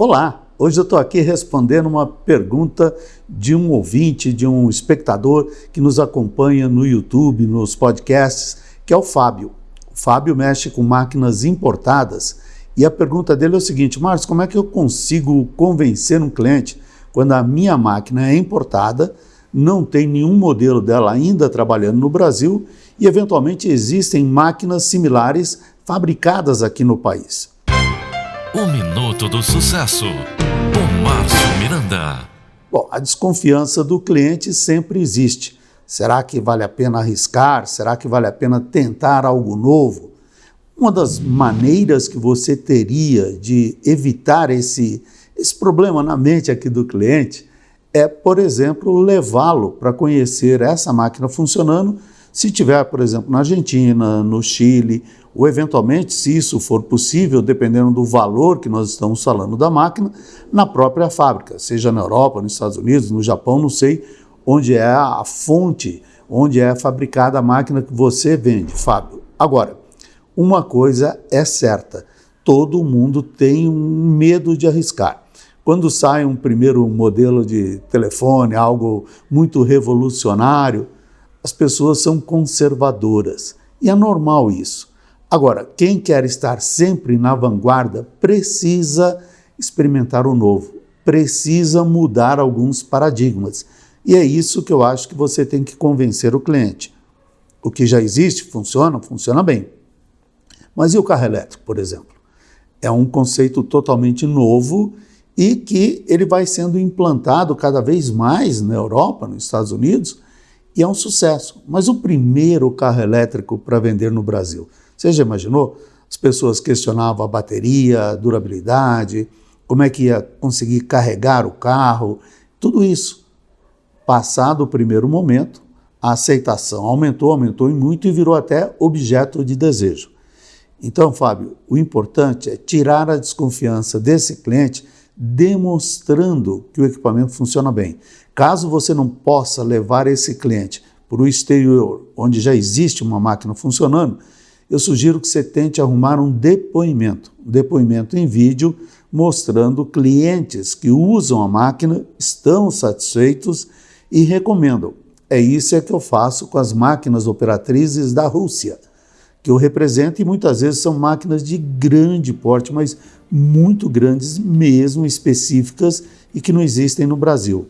Olá, hoje eu estou aqui respondendo uma pergunta de um ouvinte, de um espectador que nos acompanha no YouTube, nos podcasts, que é o Fábio. O Fábio mexe com máquinas importadas e a pergunta dele é o seguinte: Márcio, como é que eu consigo convencer um cliente quando a minha máquina é importada, não tem nenhum modelo dela ainda trabalhando no Brasil e eventualmente existem máquinas similares fabricadas aqui no país? O Minuto do Sucesso, com Márcio Miranda. Bom, a desconfiança do cliente sempre existe. Será que vale a pena arriscar? Será que vale a pena tentar algo novo? Uma das maneiras que você teria de evitar esse, esse problema na mente aqui do cliente é, por exemplo, levá-lo para conhecer essa máquina funcionando se tiver, por exemplo, na Argentina, no Chile, ou eventualmente, se isso for possível, dependendo do valor que nós estamos falando da máquina, na própria fábrica, seja na Europa, nos Estados Unidos, no Japão, não sei onde é a fonte, onde é fabricada a máquina que você vende, Fábio. Agora, uma coisa é certa, todo mundo tem um medo de arriscar. Quando sai um primeiro modelo de telefone, algo muito revolucionário, as pessoas são conservadoras. E é normal isso. Agora, quem quer estar sempre na vanguarda precisa experimentar o novo, precisa mudar alguns paradigmas. E é isso que eu acho que você tem que convencer o cliente. O que já existe funciona, funciona bem. Mas e o carro elétrico, por exemplo? É um conceito totalmente novo e que ele vai sendo implantado cada vez mais na Europa, nos Estados Unidos, e é um sucesso. Mas o primeiro carro elétrico para vender no Brasil, você já imaginou? As pessoas questionavam a bateria, a durabilidade, como é que ia conseguir carregar o carro, tudo isso. Passado o primeiro momento, a aceitação aumentou, aumentou e muito e virou até objeto de desejo. Então, Fábio, o importante é tirar a desconfiança desse cliente demonstrando que o equipamento funciona bem. Caso você não possa levar esse cliente para o exterior, onde já existe uma máquina funcionando, eu sugiro que você tente arrumar um depoimento, um depoimento em vídeo mostrando clientes que usam a máquina, estão satisfeitos e recomendam. É isso é que eu faço com as máquinas operatrizes da Rússia, que eu represento e muitas vezes são máquinas de grande porte, mas muito grandes mesmo, específicas e que não existem no Brasil.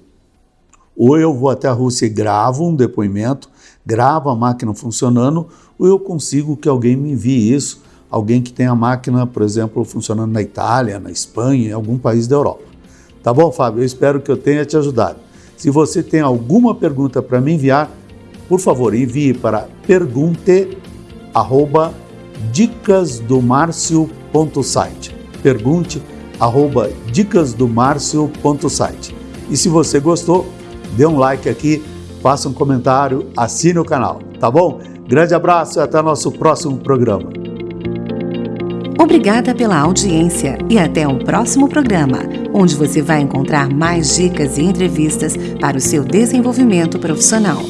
Ou eu vou até a Rússia e gravo um depoimento, gravo a máquina funcionando, ou eu consigo que alguém me envie isso, alguém que tenha a máquina, por exemplo, funcionando na Itália, na Espanha, em algum país da Europa. Tá bom, Fábio? Eu espero que eu tenha te ajudado. Se você tem alguma pergunta para me enviar, por favor, envie para pergunte@dicasdomarcio.site. Pergunte arroba dicasdomarcio.site. E se você gostou, dê um like aqui, faça um comentário, assine o canal, tá bom? Grande abraço e até nosso próximo programa. Obrigada pela audiência e até o um próximo programa, onde você vai encontrar mais dicas e entrevistas para o seu desenvolvimento profissional.